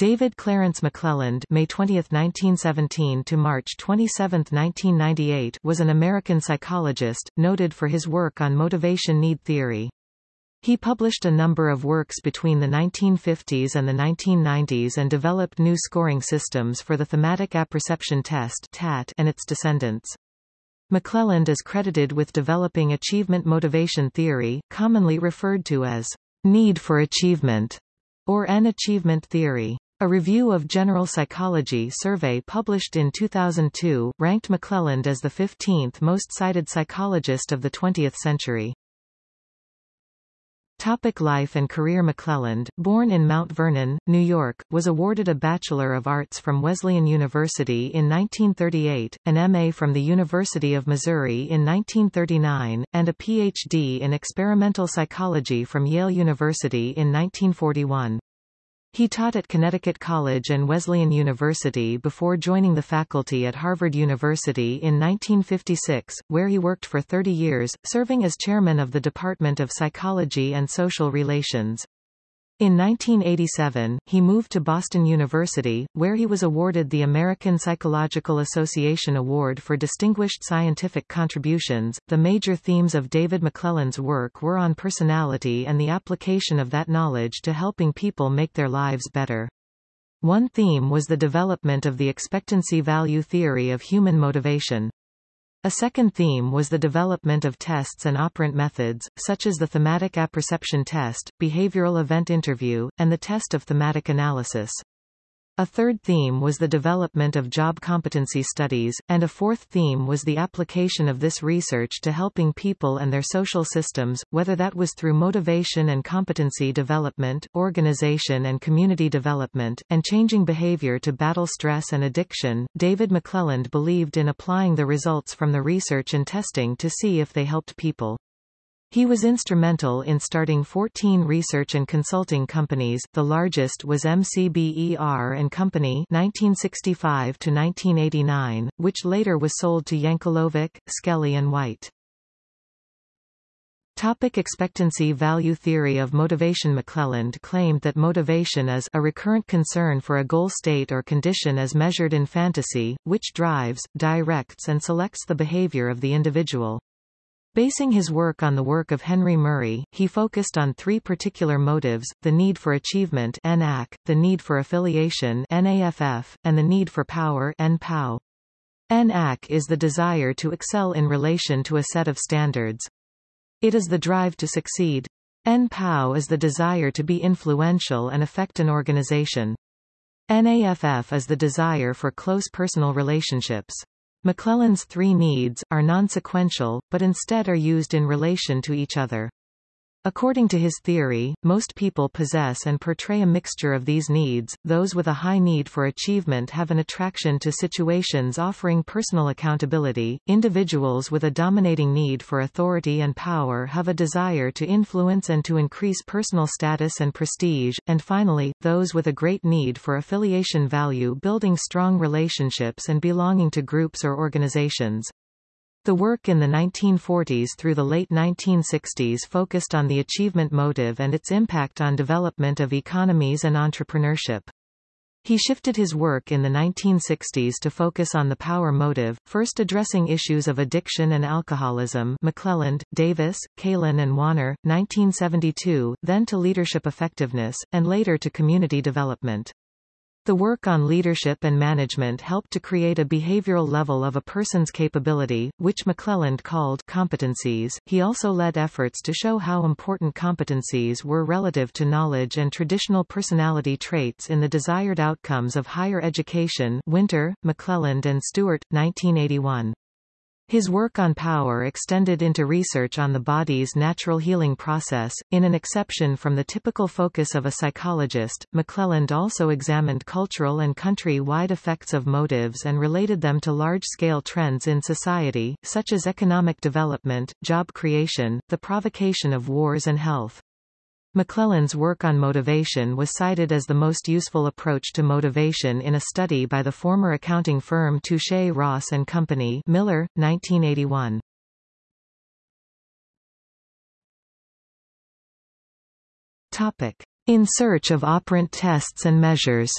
David Clarence McClelland May 20, 1917 to March 27, 1998 was an American psychologist, noted for his work on motivation need theory. He published a number of works between the 1950s and the 1990s and developed new scoring systems for the thematic apperception test TAT and its descendants. McClelland is credited with developing achievement motivation theory, commonly referred to as need for achievement or an achievement theory. A review of General Psychology survey published in 2002, ranked McClelland as the 15th most cited psychologist of the 20th century. Topic life and career McClelland, born in Mount Vernon, New York, was awarded a Bachelor of Arts from Wesleyan University in 1938, an MA from the University of Missouri in 1939, and a Ph.D. in experimental psychology from Yale University in 1941. He taught at Connecticut College and Wesleyan University before joining the faculty at Harvard University in 1956, where he worked for 30 years, serving as chairman of the Department of Psychology and Social Relations. In 1987, he moved to Boston University, where he was awarded the American Psychological Association Award for Distinguished Scientific Contributions. The major themes of David McClelland's work were on personality and the application of that knowledge to helping people make their lives better. One theme was the development of the expectancy value theory of human motivation. A second theme was the development of tests and operant methods, such as the thematic apperception test, behavioral event interview, and the test of thematic analysis. A third theme was the development of job competency studies, and a fourth theme was the application of this research to helping people and their social systems, whether that was through motivation and competency development, organization and community development, and changing behavior to battle stress and addiction. David McClelland believed in applying the results from the research and testing to see if they helped people. He was instrumental in starting 14 research and consulting companies, the largest was McBer and Company 1965 to 1989, which later was sold to Yankelovich, Skelly and White. Topic expectancy value theory of motivation McClelland claimed that motivation is a recurrent concern for a goal state or condition as measured in fantasy, which drives, directs and selects the behavior of the individual. Basing his work on the work of Henry Murray, he focused on three particular motives, the need for achievement NAC, the need for affiliation NAFF, and the need for power NPOW. NAC is the desire to excel in relation to a set of standards. It is the drive to succeed. NPOW is the desire to be influential and affect an organization. NAFF is the desire for close personal relationships. McClelland's three needs, are non-sequential, but instead are used in relation to each other. According to his theory, most people possess and portray a mixture of these needs. Those with a high need for achievement have an attraction to situations offering personal accountability. Individuals with a dominating need for authority and power have a desire to influence and to increase personal status and prestige. And finally, those with a great need for affiliation value building strong relationships and belonging to groups or organizations. The work in the 1940s through the late 1960s focused on the achievement motive and its impact on development of economies and entrepreneurship. He shifted his work in the 1960s to focus on the power motive, first addressing issues of addiction and alcoholism McClelland, Davis, Kalin and Wanner, 1972, then to leadership effectiveness, and later to community development. The work on leadership and management helped to create a behavioral level of a person's capability, which McClelland called competencies. He also led efforts to show how important competencies were relative to knowledge and traditional personality traits in the desired outcomes of higher education Winter, McClelland and Stewart, 1981. His work on power extended into research on the body's natural healing process. In an exception from the typical focus of a psychologist, McClelland also examined cultural and country-wide effects of motives and related them to large-scale trends in society, such as economic development, job creation, the provocation of wars and health. McClelland's work on motivation was cited as the most useful approach to motivation in a study by the former accounting firm Touche Ross and Company Miller, 1981. Topic. In search of operant tests and measures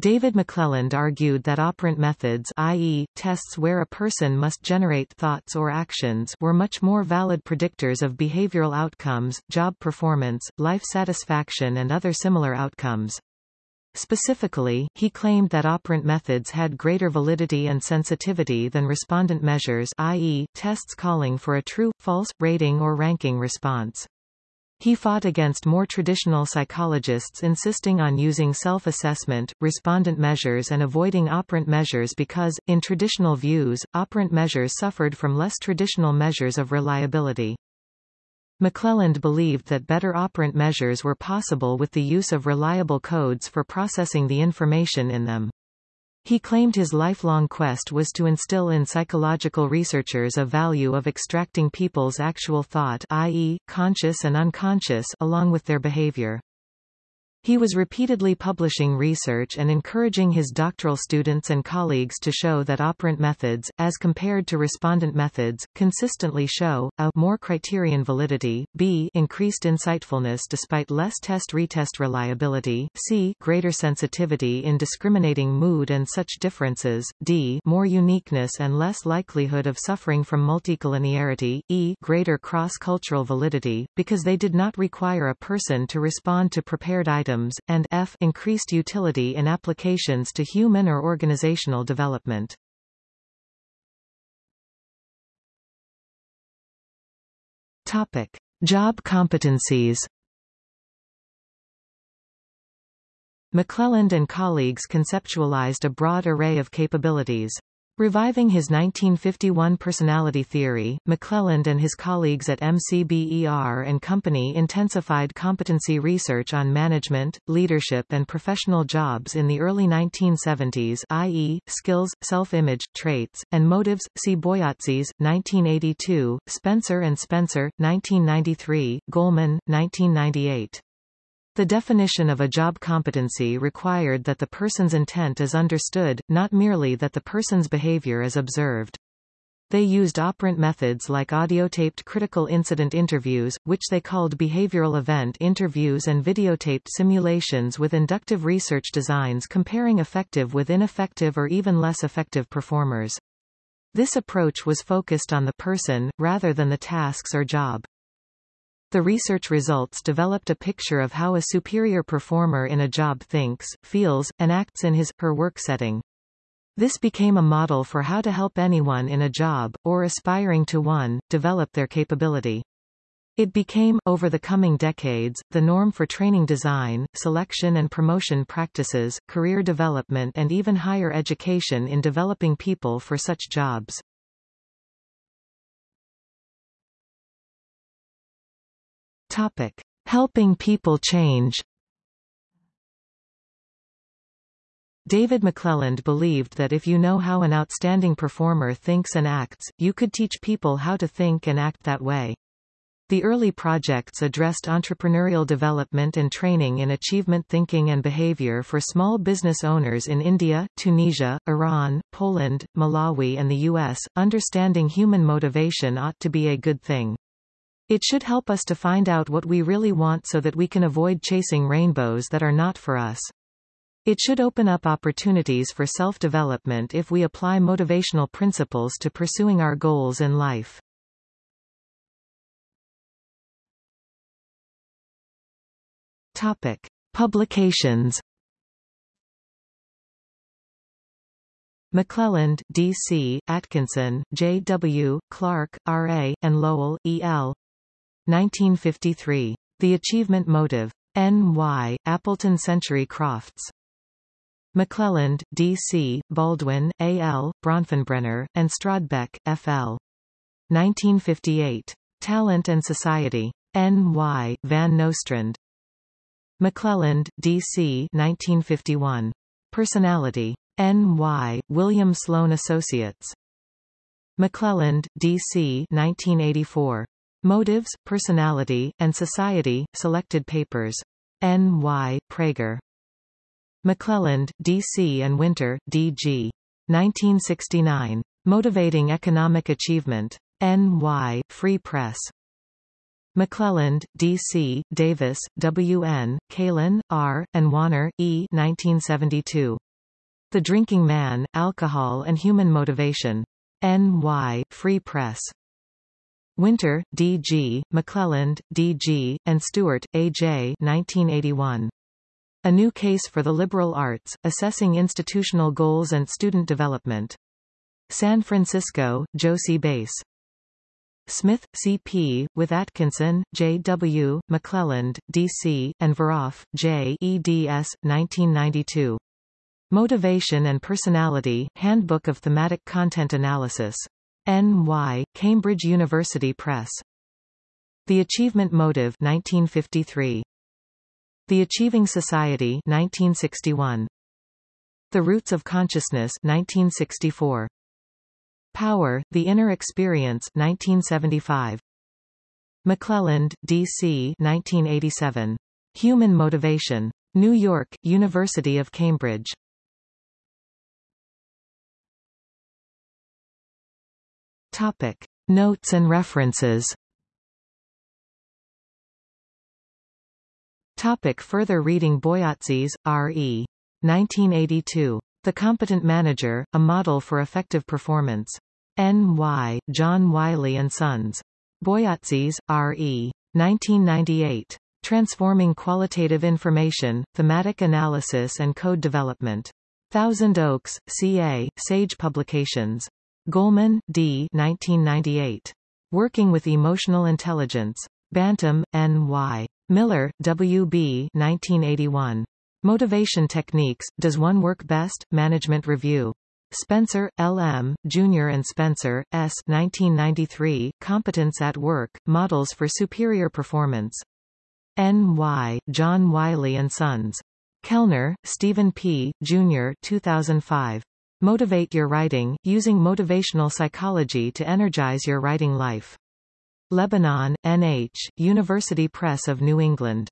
David McClelland argued that operant methods i.e., tests where a person must generate thoughts or actions were much more valid predictors of behavioral outcomes, job performance, life satisfaction and other similar outcomes. Specifically, he claimed that operant methods had greater validity and sensitivity than respondent measures i.e., tests calling for a true, false, rating or ranking response. He fought against more traditional psychologists insisting on using self-assessment, respondent measures and avoiding operant measures because, in traditional views, operant measures suffered from less traditional measures of reliability. McClelland believed that better operant measures were possible with the use of reliable codes for processing the information in them. He claimed his lifelong quest was to instill in psychological researchers a value of extracting people's actual thought i.e., conscious and unconscious along with their behavior. He was repeatedly publishing research and encouraging his doctoral students and colleagues to show that operant methods, as compared to respondent methods, consistently show, a more criterion validity, b increased insightfulness despite less test-retest reliability, c greater sensitivity in discriminating mood and such differences, d more uniqueness and less likelihood of suffering from multicollinearity, e greater cross-cultural validity, because they did not require a person to respond to prepared items and f increased utility in applications to human or organizational development. Topic: Job competencies. McClelland and colleagues conceptualized a broad array of capabilities. Reviving his 1951 personality theory, McClelland and his colleagues at McBer and Company intensified competency research on management, leadership and professional jobs in the early 1970s i.e., skills, self-image, traits, and motives, see Boyatzis, 1982, Spencer and Spencer, 1993, Goleman, 1998. The definition of a job competency required that the person's intent is understood, not merely that the person's behavior is observed. They used operant methods like audiotaped critical incident interviews, which they called behavioral event interviews and videotaped simulations with inductive research designs comparing effective with ineffective or even less effective performers. This approach was focused on the person, rather than the tasks or job. The research results developed a picture of how a superior performer in a job thinks, feels, and acts in his, her work setting. This became a model for how to help anyone in a job, or aspiring to one, develop their capability. It became, over the coming decades, the norm for training design, selection and promotion practices, career development and even higher education in developing people for such jobs. Topic. Helping people change David McClelland believed that if you know how an outstanding performer thinks and acts, you could teach people how to think and act that way. The early projects addressed entrepreneurial development and training in achievement thinking and behavior for small business owners in India, Tunisia, Iran, Poland, Malawi and the U.S. Understanding human motivation ought to be a good thing. It should help us to find out what we really want so that we can avoid chasing rainbows that are not for us. It should open up opportunities for self-development if we apply motivational principles to pursuing our goals in life. Topic. Publications McClelland, D.C., Atkinson, J.W., Clark, R.A., and Lowell, E.L. 1953. The Achievement Motive. N.Y., Appleton Century Crofts. McClelland, D.C., Baldwin, A.L., Bronfenbrenner, and Strodtbeck, F.L. 1958. Talent and Society. N.Y., Van Nostrand. McClelland, D.C. 1951. Personality. N.Y., William Sloane Associates. McClelland, D.C. 1984. Motives, Personality, and Society, Selected Papers. N. Y. Praeger. McClelland, D.C. and Winter, D.G. 1969. Motivating Economic Achievement. N. Y. Free Press. McClelland, D.C., Davis, W.N., Kalin, R., and Wanner, E. 1972. The Drinking Man, Alcohol and Human Motivation. N.Y., Free Press. Winter, D.G., McClelland, D.G., and Stewart, A.J. 1981. A New Case for the Liberal Arts, Assessing Institutional Goals and Student Development. San Francisco, Jossey-Bass. Smith, C.P., with Atkinson, J.W., McClelland, D.C., and Veroff, J. eds. 1992. Motivation and Personality, Handbook of Thematic Content Analysis. N.Y., Cambridge University Press. The Achievement Motive 1953. The Achieving Society 1961. The Roots of Consciousness 1964. Power, The Inner Experience 1975. McClelland, D.C. 1987. Human Motivation. New York, University of Cambridge. Topic. Notes and references Topic further reading Boyatzis, R.E. 1982. The Competent Manager, A Model for Effective Performance. N.Y., John Wiley & Sons. Boyatzis, R.E. 1998. Transforming Qualitative Information, Thematic Analysis and Code Development. Thousand Oaks, C.A., Sage Publications. Goleman, D. 1998. Working with Emotional Intelligence. Bantam, N.Y. Miller, W.B. 1981. Motivation Techniques, Does One Work Best? Management Review. Spencer, L.M., Jr. and Spencer, S. 1993, Competence at Work, Models for Superior Performance. N.Y., John Wiley & Sons. Kelner, Stephen P., Jr. 2005. Motivate Your Writing, Using Motivational Psychology to Energize Your Writing Life. Lebanon, N.H., University Press of New England.